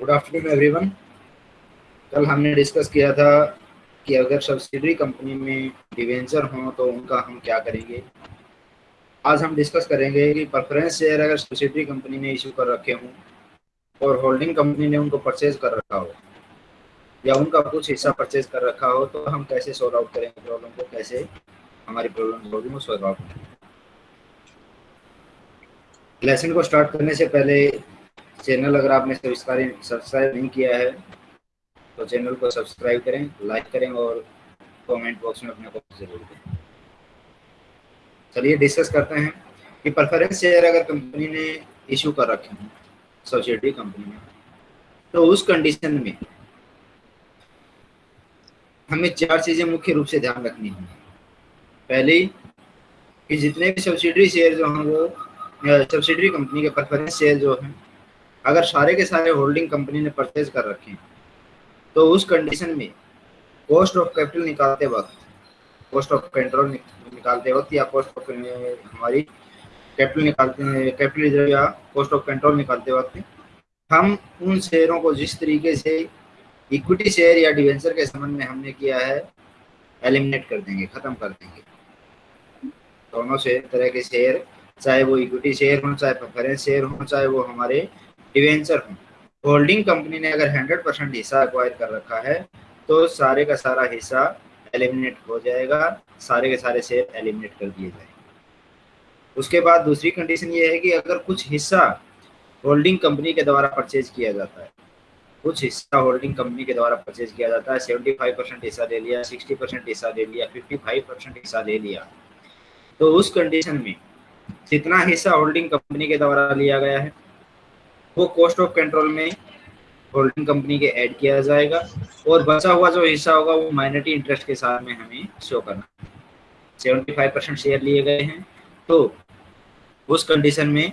Good afternoon everyone कल हमने discuss किया था कि अगर सब्सिडरी कंपनी में डिवेंचर हो तो उनका हम क्या करेंगे? आज हम डिस्कस करेंगे कि प्रेफरेंस शेयर अगर सब्सिडरी कंपनी ने इशू कर रखे हों और होल्डिंग कंपनी ने उनको परचेज कर रखा हो, या उनका कुछ हिस्सा परचेज कर रखा हो तो हम कैसे सॉल्व आउट करेंगे प्रॉब्लम को? कैसे हमारी प्रॉब्लम होगी, वो सॉल्व आउट करेंगे लेसन को स्टार्ट करने से पहले चैनल अगर आपने सब्सक्राइब सब्सक्राइब नहीं किया है तो चैनल को सब्सक्राइब करें, लाइक करें और कमेंट बॉक्स में अपने को ज़रूर दें चलिए डिस्कस करते हैं कि प्रेफरेंस शेयर अगर कंपनी ने इशू कर रखे हैं सोसाइटी कंपनी में तो उस कंडीशन में हमें चार चीज़ें मुख्य रूप से ध्यान रखनी होंगी। पहली, कि जितने भी सब्सिडरी शेयर जो हैं वो सब्सिडरी कंपनी के प्रेफरेंस शेयर जो हैं अगर सारे के सारे होल्डिंग कंपनी ने परचेज कर रखे हैं तो उस कंडीशन में कॉस्ट ऑफ़ कैपिटल निकालते वक्त कॉस्ट ऑफ़ कंट्रोल निकालते वक्त या कॉस्ट ऑफ़ हमारी कैपिटल निकालते हैं कैपिटल रिज़र्व या कॉस्ट ऑफ़ कंट्रोल निकालते वक्त हम उन शेयरों को जिस तरीके से इक्विटी शेयर या डिवेंचर के संबंध में हमने किया है एलिमिनेट कर देंगे, खत्म कर देंगे। दोनों से तरह के शेयर चाहे वो इक्विटी शेयर हो, चाहे प्रेफरेंस शेयर हो, चाहे वो हमारे डिवेंचर हो होल्डिंग कंपनी ने अगर हंड्रेड परसेंट हिस्सा एक्वायर कर रखा है तो सारे का सारा हिस्सा एलिमिनेट हो जाएगा, सारे के सारे शेयर एलिमिनेट कर दिए जाएँगे। उसके बाद दूसरी कंडीशन ये है कि अगर कुछ हिस्सा होल्डिंग कंपनी के द्वारा परचेज किया जाता है, कुछ हिस्सा होल्डिंग कंपनी के द्वारा परचेज किया जाता है सेवेंटी फाइव परसेंट हिस्सा ले लिया सिक्सटी परसेंट हिस्सा ले लिया फिफ्टी फाइव परसेंट हिस्सा ले लिया तो उस कंडीशन में जितना हिस्सा होल्डिंग कंपनी के द्वारा लिया गया है वो कॉस्ट ऑफ़ कंट्रोल में होल्डिंग कंपनी के ऐड किया जाएगा और बचा हुआ जो हिस्सा होगा वो माइनॉरिटी इंटरेस्ट के साथ में हमें शो करना सेवेंटी फाइव परसेंट शेयर लिए गए हैं। तो उस कंडीशन में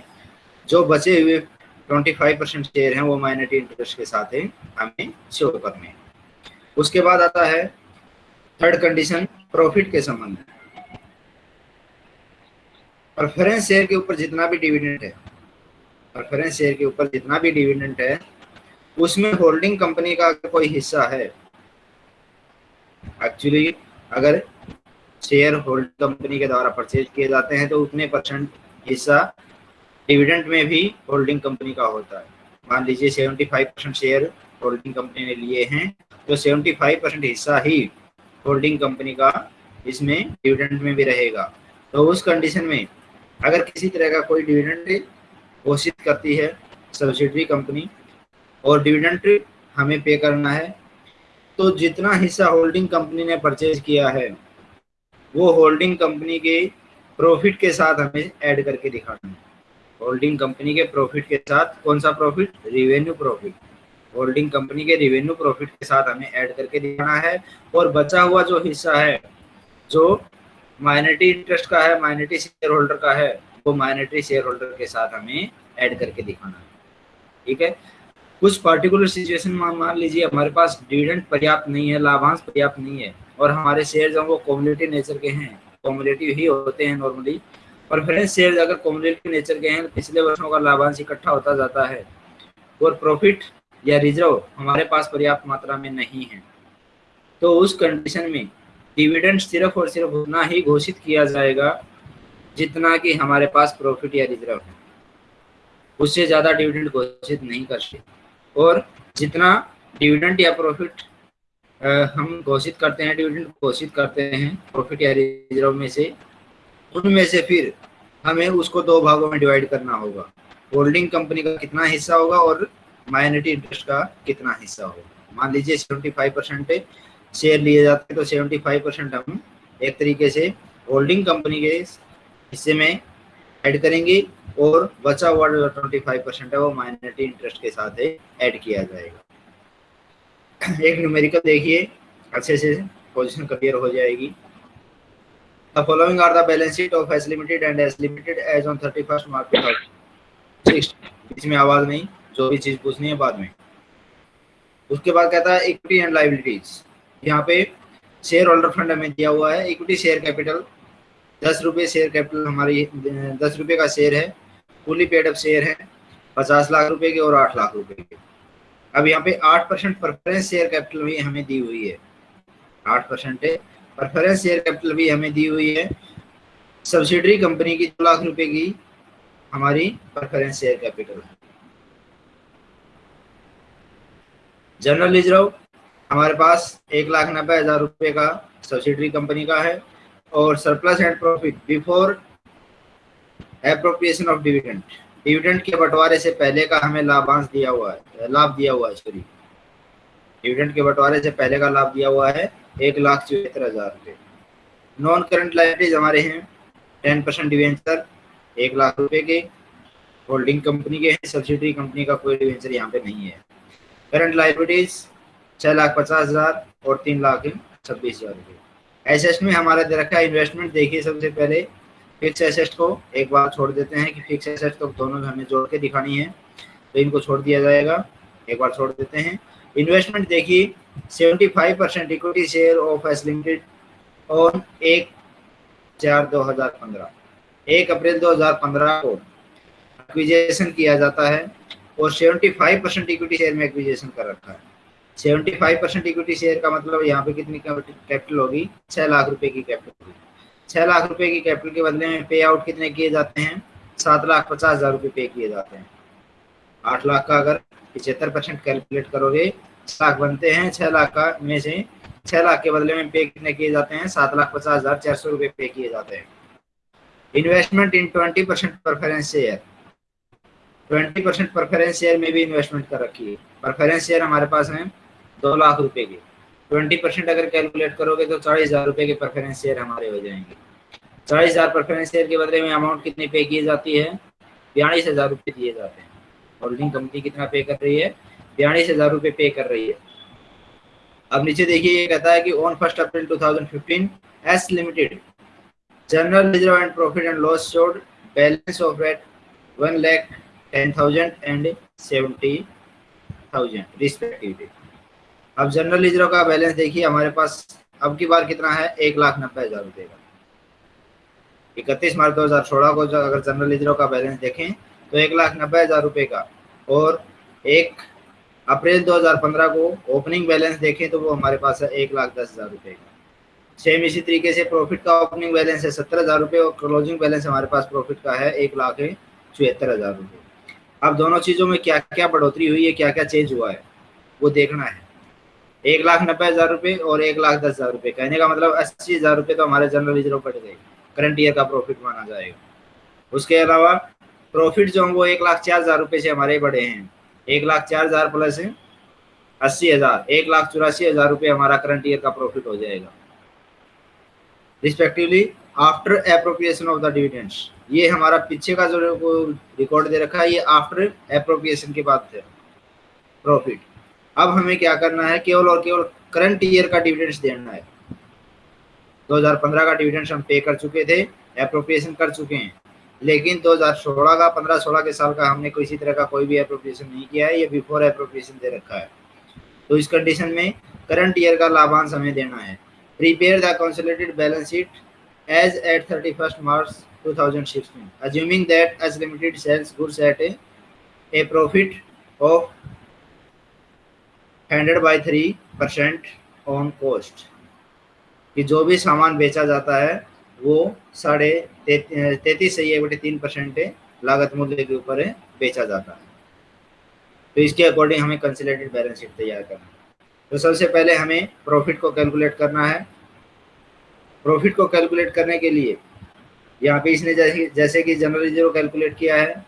जो बचे हुए ट्वेंटी फाइव परसेंट शेयर हैं वो माइनॉरिटी इंटरेस्ट के साथ है हमें शो करने उसके बाद आता है थर्ड कंडीशन प्रॉफिट के संबंध में। प्रेफरेंस शेयर के ऊपर जितना भी डिविडेंड है प्रेफरेंस शेयर के ऊपर जितना भी डिविडेंट है, उसमें होल्डिंग कंपनी का कोई हिस्सा है एक्चुअली अगर शेयर होल्ड कंपनी के द्वारा परचेज किए जाते हैं तो उतने परसेंट हिस्सा डिविडेंट में भी होल्डिंग कंपनी का होता है। मान लीजिए 75 परसेंट शेयर होल्डिंग कंपनी ने लिए हैं तो 75 परसेंट हिस्सा ही होल्डिंग कंपनी का इसमें डिविडेंट में भी रहेगा। तो उस कंडीशन में अगर किसी तरह का कोई डिविडेंड घोषित करती है सब्सिडरी कंपनी और डिविडेंड हमें पे करना है। तो जितना हिस्सा होल्डिंग कंपनी ने परचेज किया है, वो होल्डिंग कंपनी के प्रॉफिट के साथ हमें ऐड करके दिखाना है। होल्डिंग कंपनी के प्रॉफिट के साथ कौन सा profit revenue profit holding company के रिवेन्यू प्रॉफिट के साथ हमें ऐड करके दिखाना है। और बचा हुआ जो हिस्सा है, जो माइनॉरिटी इंटरेस्ट का है माइनॉरिटी शेयर होल्डर का है वो माइनॉरिटी शेयर होल्डर के साथ हमें ऐड करके दिखाना है। ठीक है? कुछ पर्टिकुलर सिचुएशन में मान लीजिए, हमारे पास डिविडेंड पर्याप्त नहीं है, लाभांश पर्याप्त नहीं है, और हमारे शेयर जो वो कॉम्युनिटी नेचर के हैं कॉम्युनिटी ही होते हैं नॉर्मली प्रेफरेंस शेयर अगर कॉम्युनिटी नेचर के हैं तो पिछले वर्षों का लाभांश इकट्ठा होता जाता है। और प्रॉफिट या रिज़र्व हमारे पास पर्याप्त मात्रा में नहीं है। तो उस कंडीशन में डिविडेंड सिर्फ़ और सिर्फ़ उतना ही घोषित किया जाएगा जितना कि हमारे पास प्रॉफिट या रिज़र्व है। उससे ज़्यादा डिविडेंड घोषित नहीं कर सकते। और जितना डिविडेंड या प्रॉफिट हम घोषित करते हैं डिविडेंड घोषित करते हैं प्रॉफिट या रिज़र्व में से, उनमें से फिर हमें उसको दो भागों में डिवाइड करना होगा। होल्डिंग कंपनी का कितना हिस्सा होगा और माइनॉरिटी इंटरेस्ट का कितना हिस्सा होगा। मान लीजिए सेवेंटी फाइव परसेंट शेयर लिए जाते हैं तो सेवेंटी फाइव परसेंट हम एक तरीके से होल्डिंग कंपनी के हिस्से में ऐड करेंगे और बचा हुआ जो ट्वेंटी फाइव परसेंट है वो माइनॉरिटी इंटरेस्ट के साथ ऐड किया जाएगा। एक न्यूमेरिकल देखिए, अच्छे से पोजीशन क्लियर हो जाएगी। The following are the balance sheet of S Limited and S Limited as on 31st March 2006. इसमें आवाज़ नहीं, जो भी चीज़ पूछनी है बाद में। उसके बाद कहता है इक्विटी एंड लाइबिलिटीज यहाँ पे शेयर होल्डर फंड हमें दिया हुआ है इक्विटी शेयर कैपिटल दस रुपये शेयर कैपिटल हमारी, दस रुपये का शेयर है फुली पेड अप शेयर है, पचास लाख रुपए के और आठ लाख रुपए के। अब यहाँ पे आठ परसेंट प्रेफरेंस शेयर कैपिटल भी हमें दी हुई है। आठ परसेंट प्रेफरेंस शेयर कैपिटल भी हमें दी हुई है। सब्सिडरी कंपनी की दो लाख रुपए की हमारी प्रेफरेंस शेयर कैपिटल है। जनरल रिज़र्व हमारे पास एक लाख नब्बे हज़ार रुपये का सब्सिडरी कंपनी का है। और surplus and profit before appropriation of dividend dividend के बंटवारे से पहले का हमें लाभांश दिया हुआ है, लाभ दिया हुआ है सॉरी डिविडेंड के बंटवारे से पहले का लाभ दिया हुआ है एक लाख चौहत्तर हज़ार रुपये। नॉन करंट लाइबिलिटीज हमारे हैं टेन परसेंट डिवेंचर एक लाख रुपए के। होल्डिंग कंपनी के हैं सब्सिडरी कंपनी का कोई डिवेंचर यहाँ पे नहीं है। करंट लाइबिलिटीज छह लाख पचास हज़ार और तीन लाख छब्बीस हज़ार रुपये। एसेट में हमारा दे रखा है इन्वेस्टमेंट देखिए सबसे पहले फिक्स एसेट को एक बार छोड़ देते हैं कि फिक्स एसेट तो दोनों हमें जोड़ के दिखानी है तो इनको छोड़ दिया जाएगा, एक बार छोड़ देते हैं। इन्वेस्टमेंट देखिए seventy five percent equity share of S limited on एक चार दो हज़ार पंद्रह, एक अप्रैल दो हज़ार पंद्रह को एक्विजेशन किया जाता है और seventy five percent equity share में एक्विजेशन कर रखा है। Seventy five percent equity share का मतलब यहाँ पे कितनी कैपिटल होगी? छह लाख रुपए की कैपिटल होगी। छह लाख रुपए की कैपिटल के बदले में पे आउट कितने किए जाते हैं? सात लाख पचास हज़ार रुपये पे किए जाते हैं। आठ लाख का अगर पिछहत्तर परसेंट कैलकुलेट करोगे लाख बनते हैं, छह लाख का में से छह लाख के बदले में पे कितने किए जाते हैं? सात लाख पचास हज़ार चार सौ रुपये पे किए जाते हैं। Investment in twenty percent preference share twenty percent preference share में भी इन्वेस्टमेंट कर रखी है। परफेरेंस शेयर हमारे पास है। दो लाख रुपए के। ट्वेंटी परसेंट अगर कैलकुलेट करोगे तो चालीस हज़ार रुपए के प्रेफरेंस शेयर हमारे हो जाएँगे। चालीस हज़ार प्रेफरेंस शेयर के बदले में अमाउंट कितनी पे की जाती है? बयालीस हज़ार रुपये दिए जाते हैं। होल्डिंग कंपनी कितना पे कर रही है? बयालीस हज़ार रुपये पे कर रही है। अब नीचे देखिए, ये कहता है कि on first April 2015 S limited general reserve and profit and loss showed balance of eight one lakh ten thousand and seventy thousand respectively अब जनरल रिज़र्व का बैलेंस देखिए, हमारे पास अब की बार कितना है? एक लाख नब्बे हज़ार रुपये का। इकतीस मार्च दो हज़ार सोलह को अगर जनरल रिज़र्व का बैलेंस देखें तो एक लाख नब्बे हज़ार रुपये का। और एक अप्रैल 2015 को ओपनिंग बैलेंस देखें तो वो हमारे पास है एक लाख दस हज़ार रुपये का। सेम इसी तरीके से प्रॉफिट का ओपनिंग बैलेंस है सत्तर हज़ार रुपये और क्लोजिंग बैलेंस हमारे पास प्रॉफिट का है एक लाख चौहत्तर हज़ार रुपये अब दोनों चीज़ों में क्या क्या बढ़ोतरी हुई है क्या क्या चेंज हुआ है, वो देखना है। एक लाख नब्बे हज़ार रुपये और एक लाख दस हज़ार रुपये कहने का मतलब अस्सी हज़ार रुपये तो हमारे जनरल रिज़र्व बढ़ गए। करंट ईयर का प्रॉफिट माना जाएगा। उसके अलावा प्रॉफिट जो वो एक लाख चार हज़ार रुपये से हमारे बढ़े हैं। एक लाख चार हज़ार प्लस है, अस्सी हज़ार। एक लाख चौरासी हज़ार रुपये हमारा करंट ईयर का प्रॉफिट हो जाएगा। Respectively after appropriation of the dividends ये हमारा पीछे का जो रिकॉर्ड दे रखा है, ये आफ्टर अप्रोप्रिएशन के बाद प्रॉफिट अब हमें क्या करना है? केवल और केवल करंट ईयर का डिविडेंड्स देना है। 2015 का डिविडेंड्स हम पे कर चुके थे अप्रोप्रिएशन कर चुके हैं। लेकिन 2016 का 15-16 के साल का हमने किसी तरह का कोई भी अप्रोप्रिएशन नहीं किया है, ये बिफोर अप्रोप्रिएशन दे रखा है। तो इस कंडीशन में करंट ईयर का लाभांश हमें देना है। Prepare the consolidated balance sheet as at thirty March two thousand sixteen assuming that S limited sells goods at a hundred by three percent on cost कि जो भी सामान बेचा जाता है, वो साढ़े तैतीस से ये बटे तीन परसेंट लागत मूल्य के ऊपर बेचा जाता है। तो इसके अकॉर्डिंग हमें कंसिलेटेड बैलेंस शीट तैयार करना है। तो सबसे पहले हमें प्रॉफिट को कैलकुलेट करना है। प्रॉफिट को कैलकुलेट करने के लिए यहाँ पे इसने जैसे जैसे कि जनरल रिज़र्व कैलकुलेट किया है,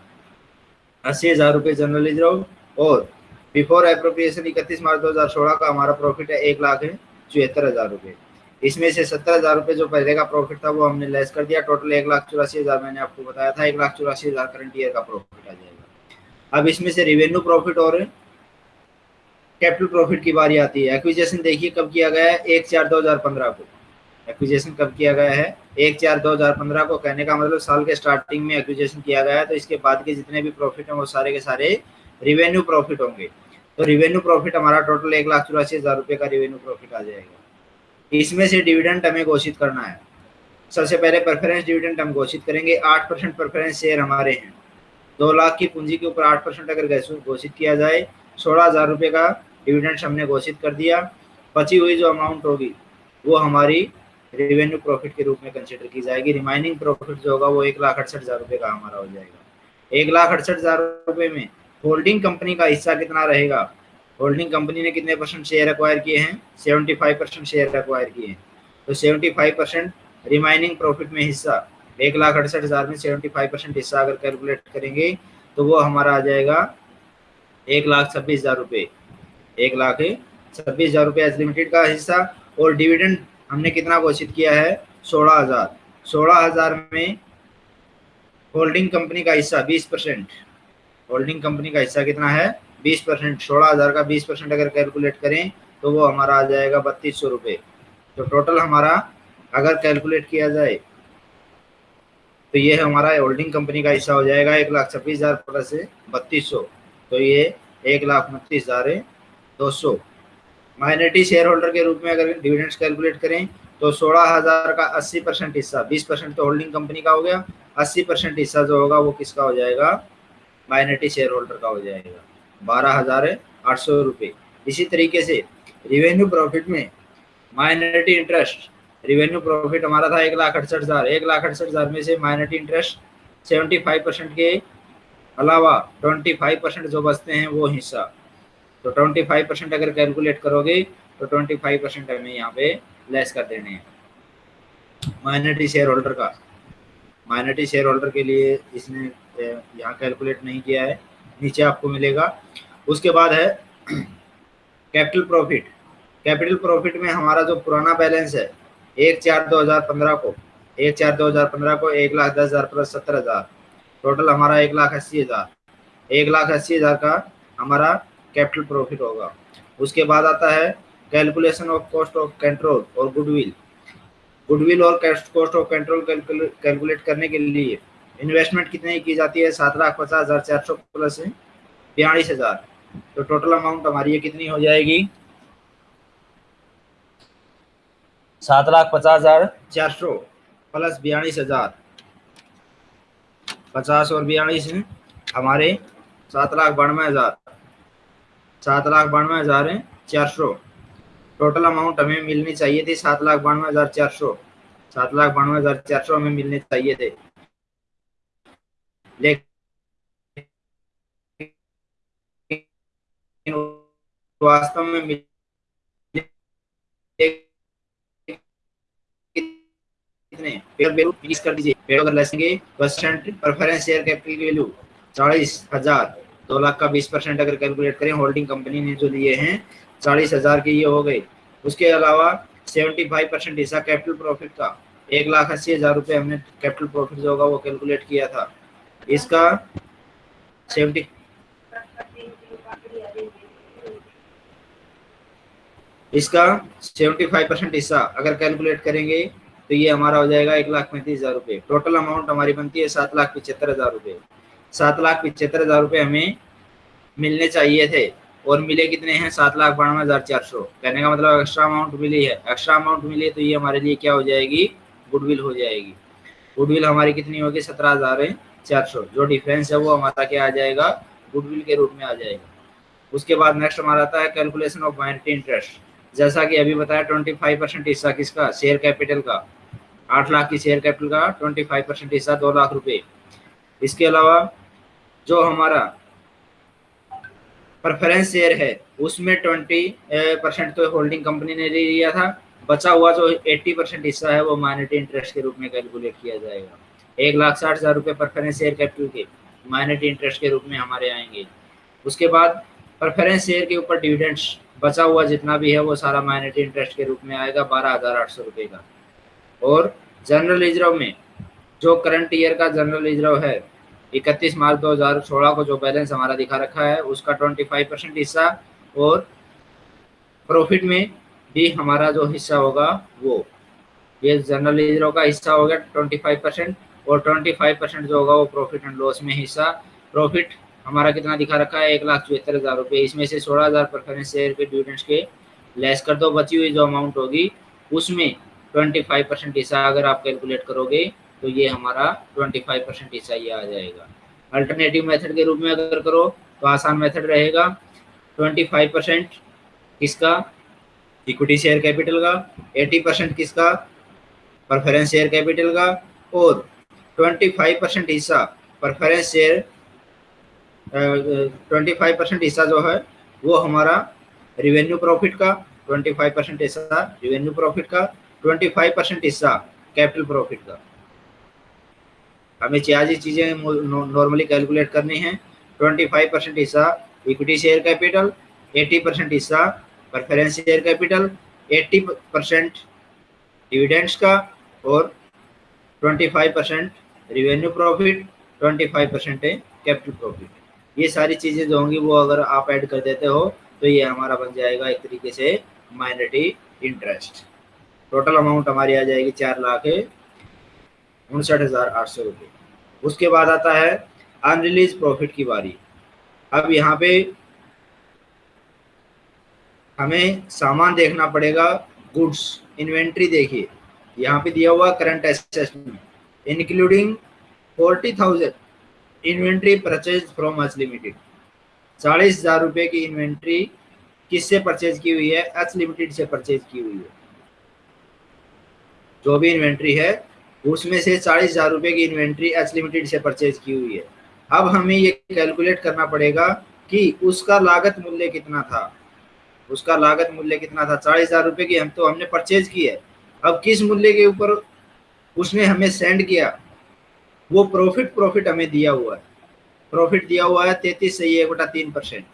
अस्सी हज़ार रुपये जनरल रिज़र्व और बिफोर अप्रोप्रिएशन इकतीस मार्च 2016 का हमारा प्रॉफिट है एक लाख चौहत्तर हज़ार रुपये। इसमें से सत्तर हज़ार रुपये जो पहले का प्रॉफिट था, वो हमने लेस कर दिया। टोटल एक लाख चौरासी हज़ार मैंने आपको बताया था, एक लाख चौरासी हज़ार करंट ईयर का प्रॉफिट आ जाएगा। अब इसमें से रिवेन्यू प्रॉफिट और कैपिटल प्रॉफिट की बारी आती है। एक्विजेशन देखिए कब किया गया है? एक चार दो हज़ार पंद्रह को। एक्विजेशन कब किया गया है? एक चार दो हज़ार पंद्रह को। कहने का मतलब साल के स्टार्टिंग में एक्विजेशन किया गया है तो इसके बाद के जितने भी प्रॉफिट हैं, वो सारे के सारे रिवेन्यू प्रॉफिट होंगे। तो रिवेन्यू प्रॉफिट हमारा टोटल एक लाख चौरासी हज़ार रुपये का रिवेन्यू प्रॉफिट आ जाएगा। इसमें से डिविडेंड हमें घोषित करना है। सबसे पहले प्रेफरेंस डिविडेंड हम घोषित करेंगे। आठ परसेंट प्रेफरेंस शेयर हमारे हैं। दो लाख की पूंजी के ऊपर आठ परसेंट अगर घोषित किया जाए, सोलह हज़ार रुपये का डिविडेंड हमने घोषित कर दिया। बची हुई जो अमाउंट होगी, वो हमारी रेवेन्यू प्रॉफिट के रूप में कंसिडर की जाएगी। रिमाइनिंग प्रॉफिट जो होगा, वो एक लाख अड़सठ हज़ार रुपये का हमारा हो जाएगा। एक लाख अड़सठ हज़ार रुपये में होल्डिंग कंपनी का हिस्सा कितना रहेगा? होल्डिंग कंपनी ने कितने परसेंट शेयर एक्वायर किए हैं? Seventy five percent share acquire किए हैं। तो seventy five percent remaining profit में हिस्सा, एक लाख अड़सठ हज़ार में सेवेंटी फाइव परसेंट हिस्सा अगर कैलकुलेट करेंगे तो वो हमारा आ जाएगा एक लाख छब्बीस हज़ार रुपये। एक लाख छब्बीस हज़ार रुपये एज लिमिटेड का हिस्सा और डिविडेंड हमने कितना घोषित किया है? सोलह हज़ार। सोलह हज़ार में होल्डिंग कंपनी का हिस्सा बीस परसेंट। होल्डिंग कंपनी का हिस्सा कितना है? बीस परसेंट, सोलह हज़ार का बीस परसेंट अगर कैलकुलेट करें तो वो हमारा आ जाएगा बत्तीस सौ रुपये तो टोटल हमारा अगर कैलकुलेट किया जाए तो ये हमारा होल्डिंग कंपनी का हिस्सा हो जाएगा एक लाख छब्बीस हज़ार प्लस बत्तीस सौ। तो ये एक लाख उनतीस हज़ार दो सौ। माइनॉरिटी शेयर होल्डर के रूप में अगर डिविडेंड्स कैलकुलेट करें तो सोलह हज़ार का अस्सी परसेंट हिस्सा, बीस परसेंट तो होल्डिंग कंपनी का हो गया, अस्सी परसेंट हिस्सा जो होगा वो किसका हो जाएगा? माइनॉरिटी शेयर होल्डर का हो जाएगा। बारह हज़ार आठ सौ रुपये इसी तरीके से रिवेन्यू प्रॉफिट में माइनॉरिटी इंटरेस्ट रिवेन्यू प्रॉफिट हमारा था एक लाख अड़सठ हज़ार। एक लाख अड़सठ हज़ार में से minority interest seventy five percent के अलावा ट्वेंटी फाइव परसेंट जो बचते हैं वो हिस्सा। तो ट्वेंटी फाइव परसेंट अगर कैलकुलेट करोगे तो ट्वेंटी फाइव परसेंट हमें यहाँ पे लेस कर देने हैं। माइनॉरिटी शेयर होल्डर का। माइनॉरिटी शेयर होल्डर के लिए इसने यहाँ कैलकुलेट नहीं किया है, नीचे आपको मिलेगा। उसके बाद है कैपिटल प्रॉफिट कैपिटल प्रॉफिट में हमारा जो पुराना बैलेंस है, एक चार दो हज़ार पंद्रह को, एक चार दो हज़ार पंद्रह को एक लाख दस हज़ार प्लस सत्तर हज़ार। टोटल हमारा एक लाख अस्सी हज़ार। एक लाख अस्सी हज़ार का हमारा कैपिटल प्रॉफिट होगा। उसके बाद आता है calculation of cost of control और गुडविल गुडविल और कॉस्ट ऑफ़ कंट्रोल कैलकुलेट करने के लिए इन्वेस्टमेंट कितने की जाती है? सात लाख पचास हज़ार चार सौ प्लस बयालीस हज़ार। तो टोटल अमाउंट हमारी ये कितनी हो जाएगी? सात लाख पचास हज़ार। चार सौ प्लस बयालीस हज़ार। पचास और बयालीस हमारे सात लाख बानवे हज़ार। सात लाख बानवे हज़ार चार सौ। टोटल अमाउंट हमें मिलनी चाहिए थी सात लाख बानवे हज़ार चार सौ। सात लाख बानवे हज़ार चार सौ हमें मिलने चाहिए थे। लेकिन वास्तव में फिनिश कर दीजिए। पेड़ अगर लेसेंगे परसेंट प्रेफरेंस शेयर कैपिटल की वैल्यू चालीस हज़ार, दो लाख का बीस परसेंट अगर कैलकुलेट करें होल्डिंग कंपनी ने जो लिए हैं, चालीस हज़ार के ये हो गए। उसके अलावा सेवेंटी फाइव परसेंट हिस्सा कैपिटल प्रॉफिट का, एक लाख अस्सी हज़ार रुपये हमने कैपिटल प्रॉफिट जो होगा वो कैलकुलेट किया था। इसका सेवेंटी इसका 75 परसेंट हिस्सा अगर कैलकुलेट करेंगे तो ये हमारा हो जाएगा एक लाख पैंतीस हज़ार रुपये। टोटल अमाउंट हमारी बनती है सात लाख पिछहत्तर हज़ार रुपये। सात लाख पिछहत्तर हज़ार रुपये हमें मिलने चाहिए थे, और मिले कितने हैं? सात लाख बानवे हज़ार चार सौ। कहने का मतलब एक्स्ट्रा अमाउंट मिली है। एक्स्ट्रा अमाउंट मिली है तो ये हमारे लिए क्या हो जाएगी? गुडविल हो जाएगी। गुडविल हमारी कितनी होगी? सत्रह हज़ार चार सौ। जो डिफरेंस है वो हमारा क्या आ जाएगा? गुडविल के रूप में आ जाएगा। उसके बाद नेक्स्ट हमारा आता है कैलकुलेशन ऑफ़ माइनॉरिटी इंटरेस्ट जैसा कि अभी बताया ट्वेंटी फाइव परसेंट हिस्सा किसका? शेयर कैपिटल का। आठ लाख की शेयर कैपिटल का ट्वेंटी फाइव परसेंट हिस्सा, दो लाख रुपए। इसके अलावा जो हमारा प्रेफरेंस शेयर है, उसमें ट्वेंटी परसेंट तो होल्डिंग कंपनी ने ले लिया था। बचा हुआ जो एट्टी परसेंट हिस्सा है, वो माइनॉरिटी इंटरेस्ट के रूप में कैलकुलेट किया जाएगा। एक लाख साठ हज़ार रुपये प्रेफरेंस शेयर कैपिटल के माइनॉरिटी इंटरेस्ट के रूप में हमारे आएँगे। उसके बाद प्रेफरेंस शेयर के ऊपर डिविडेंड्स बचा हुआ जितना भी है वो सारा माइनॉरिटी इंटरेस्ट के रूप में आएगा बारह हज़ार आठ सौ रुपये का। और जनरल रिज़र्व में जो करंट ईयर का जनरल रिज़र्व है, इकतीस मार्च 2016 को जो बैलेंस हमारा दिखा रखा है, उसका 25 परसेंट हिस्सा और प्रॉफिट में भी हमारा जो हिस्सा होगा वो। ये जनरल रिज़र्व का हिस्सा हो गया 25 परसेंट। और 25 परसेंट जो होगा वो प्रॉफिट एंड लॉस में हिस्सा। प्रॉफिट हमारा कितना दिखा रखा है? एक लाख चौहत्तर हज़ार रुपये इसमें से सोलह हज़ार प्रेफरेंस शेयर के डिविडेंट्स के। लेस कर दो, बची हुई जो अमाउंट होगी, उसमें ट्वेंटी फाइव परसेंट हिस्सा अगर आप कैलकुलेट करोगे तो ये हमारा ट्वेंटी फाइव परसेंट हिस्सा ये आ जाएगा। अल्टरनेटिव मेथड के रूप में अगर करो तो आसान मेथड रहेगा। ट्वेंटी फाइव परसेंट किसका? इक्विटी शेयर कैपिटल का। एटी परसेंट किसका? परफेरेंस शेयर कैपिटल का। और ट्वेंटी फाइव परसेंट हिस्सा preference share twenty five percent हिस्सा जो है, वो हमारा रिवेन्यू प्रॉफिट का ट्वेंटी फाइव परसेंट हिस्सा रिवेन्यू प्रॉफिट का ट्वेंटी फाइव परसेंट हिस्सा कैपिटल प्रॉफिट का। हमें चार चीज़ें नॉर्मली कैलकुलेट करनी है। ट्वेंटी फाइव परसेंट हिस्सा equity share capital eighty percent हिस्सा preference share capital eighty percent dividends का, और twenty five percent revenue profit twenty five percent है कैपिटल प्रॉफिट ये सारी चीज़ें जो होंगी वो अगर आप ऐड कर देते हो तो ये हमारा बन जाएगा एक तरीके से माइनॉरिटी इंटरेस्ट टोटल अमाउंट हमारी आ जाएगी चार लाख उनसठ हज़ार आठ सौ रुपये उसके बाद आता है अनरिलीज प्रॉफिट की बारी। अब यहाँ पे हमें सामान देखना पड़ेगा गुड्स इन्वेंट्री देखिए। यहाँ पे दिया हुआ current assessment forty thousand inventory purchase from H limited चालीस हज़ार रुपये की इन्वेंट्री किससे परचेज की हुई है? एच लिमिटेड से परचेज की हुई है। जो भी इन्वेंट्री है, उसमें से चालीस हज़ार रुपये की इन्वेंट्री एच लिमिटेड से परचेज की हुई है। अब हमें ये कैलकुलेट करना पड़ेगा कि उसका लागत मूल्य कितना था। उसका लागत मूल्य कितना था? चालीस हज़ार रुपये की हम तो हमने परचेज की है। अब किस मूल्य के ऊपर उसने हमें सेंड किया। वो प्रॉफिट प्रॉफिट हमें दिया हुआ है। प्रॉफिट दिया हुआ है तैतीस सही एक बटा तीन परसेंट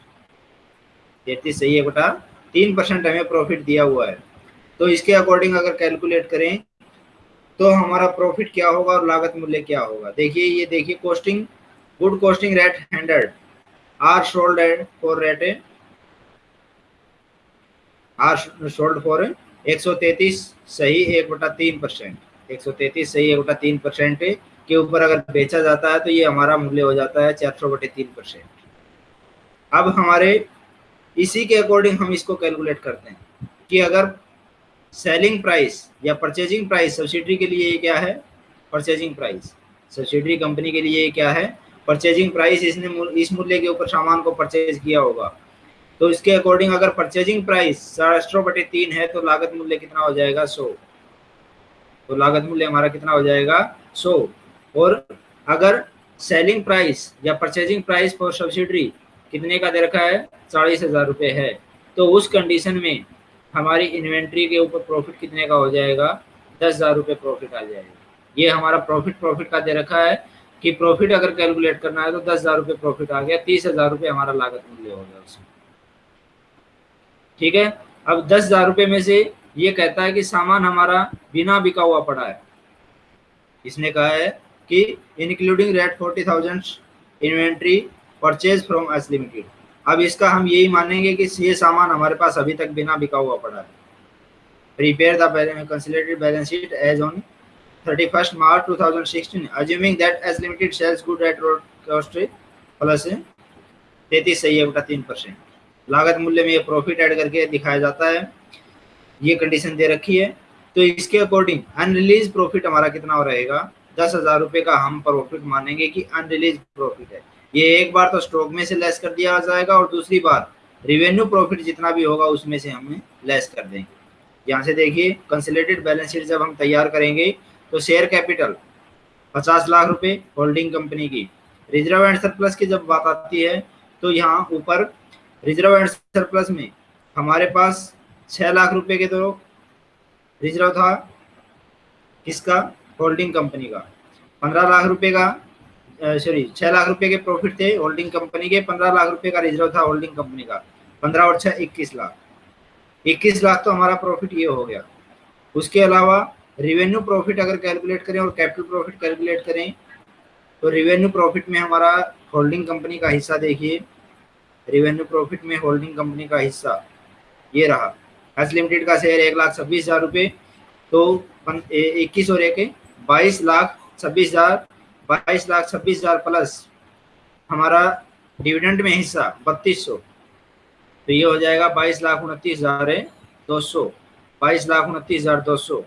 तैतीस सही एक बटा तीन परसेंट हमें प्रॉफिट दिया हुआ है। तो इसके अकॉर्डिंग अगर कैलकुलेट करें तो हमारा प्रॉफिट क्या होगा और लागत मूल्य क्या होगा? देखिए, ये देखिए costing good costing rate hundred are sold at for rate are sold for एक सौ तैतीस सही एक बटा तीन परसेंट एक सौ तैतीस सही एक बटा तीन परसेंट के ऊपर अगर बेचा जाता है तो ये हमारा मूल्य हो जाता है चार सौ बटे तीन परसेंट। अब हमारे इसी के अकॉर्डिंग हम इसको कैलकुलेट करते हैं कि अगर सेलिंग प्राइस या परचेजिंग प्राइस सब्सिडरी के लिए ये क्या है? Purchasing price. सब्सिडरी कंपनी के लिए क्या है? परचेजिंग प्राइस इसने इस मूल्य के ऊपर सामान को परचेज किया होगा। तो इसके अकॉर्डिंग अगर परचेजिंग प्राइस साढ़े बटे तीन है तो लागत मूल्य कितना हो जाएगा? सौ। तो लागत मूल्य हमारा कितना हो जाएगा? सौ और अगर सेलिंग प्राइस या परचेजिंग प्राइस फॉर सब्सिडरी कितने का दे रखा है? चालीस हज़ार रुपये है। तो उस कंडीशन में हमारी इन्वेंट्री के ऊपर प्रॉफिट कितने का हो जाएगा? दस हज़ार रुपये प्रॉफिट आ जाएगा। ये हमारा प्रॉफिट प्रॉफिट का दे रखा है कि प्रॉफिट अगर कैलकुलेट करना है तो दस हज़ार रुपये प्रॉफिट आ गया, तीस हज़ार रुपये हमारा लागत मूल्य हो गया उसमें। ठीक है? अब दस हज़ार रुपये में से ये कहता है कि सामान हमारा बिना बिका हुआ पड़ा है। इसने कहा है कि including rate forty thousand inventory purchase from S limited अब इसका हम यही मानेंगे कि ये सामान हमारे पास अभी तक बिना बिका हुआ पड़ा है। Prepare the consolidated balance sheet as on 31st March 2016 assuming that as limited sells good at road cost plus तैतीस सही है तीन परसेंट लागत मूल्य में ये प्रॉफिट ऐड करके दिखाया जाता है। ये कंडीशन दे रखी है। तो इसके अकॉर्डिंग अनरिलीज प्रॉफिट हमारा कितना रहेगा? दस हज़ार रुपये का हम प्रॉफिट मानेंगे कि अनरिलीज प्रॉफिट है। ये एक बार तो स्टॉक में से लेस कर दिया जाएगा और दूसरी बार रिवेन्यू प्रॉफिट जितना भी होगा उसमें से हमें लेस कर देंगे। यहाँ से देखिए कंसिलेटेड बैलेंस शीट जब हम तैयार करेंगे तो शेयर कैपिटल पचास लाख रुपए होल्डिंग कंपनी की। रिज़र्व एंड सरप्लस की जब बात आती है तो यहाँ ऊपर रिज़र्व एंड सरप्लस में हमारे पास छः लाख रुपए के तो रिज़र्व था किसका? होल्डिंग कंपनी का। पंद्रह लाख रुपए का सॉरी छह लाख रुपए के प्रॉफिट थे होल्डिंग कंपनी के, पंद्रह लाख रुपए का रिज़र्व था होल्डिंग कंपनी का। पंद्रह और छह, इक्कीस लाख। इक्कीस लाख तो हमारा प्रॉफिट ये हो गया। उसके अलावा रिवेन्यू प्रॉफिट अगर कैलकुलेट करें और कैपिटल प्रॉफिट कैलकुलेट करें तो रिवेन्यू प्रॉफिट में हमारा होल्डिंग कंपनी का हिस्सा देखिए। रिवेन्यू प्रॉफिट में होल्डिंग कंपनी का हिस्सा ये रहा। एच लिमिटेड का शेयर एक लाख छब्बीस हज़ार रुपये तो इक्कीस और एक, बाईस लाख छब्बीस हज़ार, बाईस लाख छब्बीस हज़ार प्लस हमारा डिविडेंड में हिस्सा बत्तीस सौ। तो ये हो जाएगा बाईस लाख उनतीस हज़ार दो सौ। बाईस लाख उनतीस हज़ार दो सौ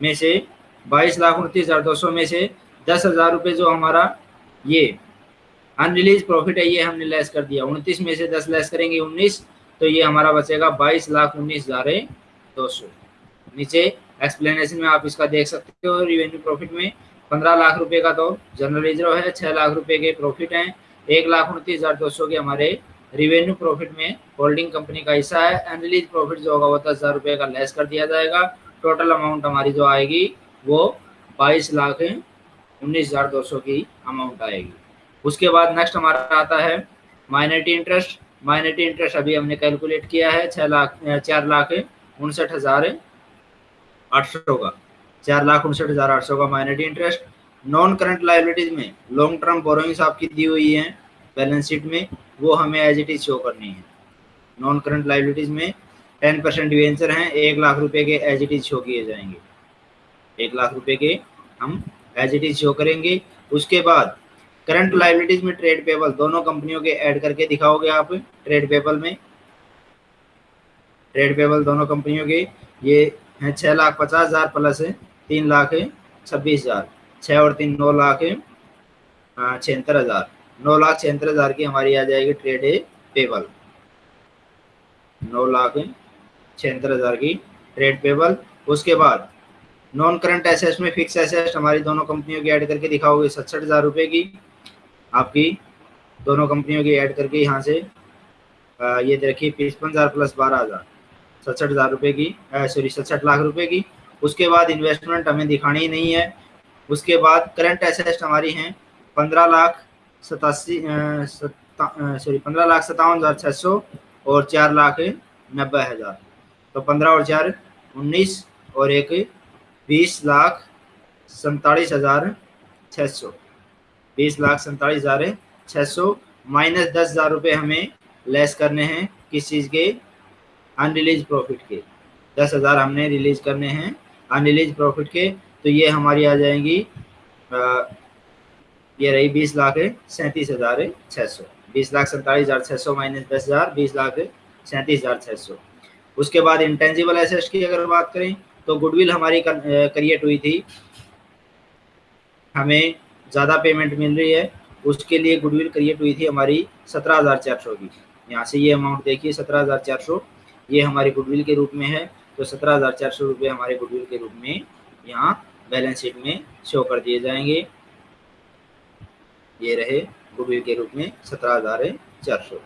में से, बाईस लाख उनतीस हज़ार दो सौ में से दस हज़ार रुपये जो हमारा ये अनरिलीज प्रॉफिट है, ये हमने लेस कर दिया। उनतीस में से दस लेस करेंगे, उन्नीस। तो ये हमारा बचेगा बाईस लाख उन्नीस हज़ार दो सौ। नीचे एक्सप्लेनेशन में आप इसका देख सकते हो रिवेन्यू प्रॉफिट में पंद्रह लाख रुपए का तो जनरल रिज़र्व है, छह लाख रुपए के प्रॉफिट हैं। एक लाख उनतीस हज़ार दो सौ के हमारे रिवेन्यू प्रॉफिट में होल्डिंग कंपनी का हिस्सा है। अनरिलीज प्रॉफिट जो होगा वो दस हज़ार रुपए का लेस कर दिया जाएगा। टोटल अमाउंट हमारी जो आएगी वो बाईस लाख उन्नीस हज़ार दो सौ की अमाउंट आएगी। उसके बाद नेक्स्ट हमारा आता है माइनरिटी इंटरेस्ट माइनरिटी इंटरेस्ट अभी हमने कैलकुलेट किया है छः लाख चार लाख उनसठ हज़ार आठ सौ का। चार लाख उनसठ हज़ार आठ सौ का minority interest. Non current liabilities में लॉन्ग टर्म बोरोइंग्स आपकी दी हुई है बैलेंस शीट में, वो हमें एज इट इज़ शो करनी है। नॉन करंट लाइबिलिटीज में टेन परसेंट डिवेंचर हैं, एक लाख रुपए के एज इट इज़ शो किए जाएँगे। एक लाख रुपए के हम एज इट इज़ शो करेंगे। उसके बाद करंट लाइबिलिटीज में ट्रेड पेबल दोनों कंपनियों के ऐड करके दिखाओगे आप ट्रेड पेबल में। ट्रेड पेबल दोनों कंपनियों के, ये हैं छः लाख पचास हज़ार प्लस है, तीन लाख है, छब्बीस हज़ार। छः और तीन नौ लाख है छिहत्तर हज़ार। नौ लाख छिहत्तर हज़ार की हमारी आ जाएगी ट्रेड है पेबल नौ लाख छिहत्तर हज़ार की ट्रेड पेबल उसके बाद नॉन करंट एसेट्स में फिक्स एसेट्स हमारी दोनों कंपनियों की ऐड करके दिखाओगे, सड़सठ हज़ार रुपये की। आपकी दोनों कंपनियों की ऐड करके यहाँ से आ, ये देखिए पचपन हज़ार प्लस बारह हज़ार। सड़सठ हज़ार रुपये की सॉरी सड़सठ लाख रुपए की। उसके बाद इन्वेस्टमेंट हमें दिखानी ही नहीं है। उसके बाद करंट एसेट हमारी हैं पंद्रह लाख सतासी सॉरी पंद्रह लाख सतावन हज़ार छः सौ और चार लाख नब्बे हज़ार। तो पंद्रह और चार उन्नीस और एक बीस लाख सैतालीस हज़ार छः सौ। बीस लाख सैंतालीस हज़ार छः सौ माइनस दस हज़ार रुपये हमें लेस करने हैं किस चीज़ के? अनरिलीज प्रॉफिट के। दस हज़ार हमने रिलीज़ करने हैं अनरिलीज प्रॉफिट के। तो ये हमारी आ जाएँगी आ, ये रही बीस लाख सैंतीस हज़ार छः सौ। बीस लाख सैंतालीस हज़ार छः सौ माइनस दस हज़ार बीस लाख सैंतीस हज़ार छः सौ। उसके बाद इंटेंजिबल एसेट्स की अगर बात करें तो गुडविल हमारी क्रिएट हुई थी। हमें ज़्यादा पेमेंट मिल रही है, उसके लिए गुडविल क्रिएट हुई थी हमारी सत्रह हज़ार चार सौ की। यहाँ से ये अमाउंट देखिए, सत्रह हज़ार चार सौ, ये हमारी गुडविल के रूप में है तो सत्रह हज़ार चार सौ रुपये हमारे गुडविल के रूप में यहाँ बैलेंस शीट में शो कर दिए जाएँगे। ये रहे गुडविल के रूप में सत्रह हज़ार चार सौ।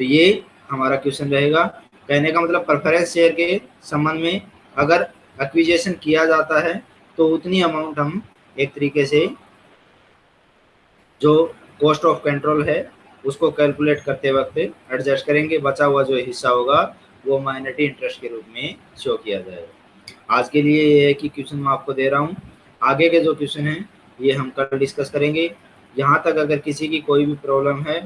तो ये हमारा क्वेश्चन रहेगा। कहने का मतलब प्रेफरेंस शेयर के संबंध में अगर एक्विजेशन किया जाता है तो उतनी अमाउंट हम एक तरीके से जो कॉस्ट ऑफ़ कंट्रोल है, उसको कैलकुलेट करते वक्त एडजस्ट करेंगे, बचा हुआ जो हिस्सा होगा, वो माइनरिटी इंटरेस्ट के रूप में शो किया जाएगा। आज के लिए ये है कि क्वेश्चन मैं आपको दे रहा हूँ। आगे के जो क्वेश्चन हैं, ये हम कल डिस्कस करेंगे। यहाँ तक अगर किसी की कोई भी प्रॉब्लम है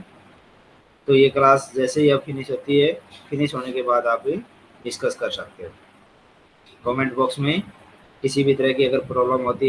तो ये क्लास जैसे ही अब फिनिश होती है फिनिश होने के बाद आप डिस्कस कर सकते हो। कमेंट बॉक्स में किसी भी तरह की अगर प्रॉब्लम होती है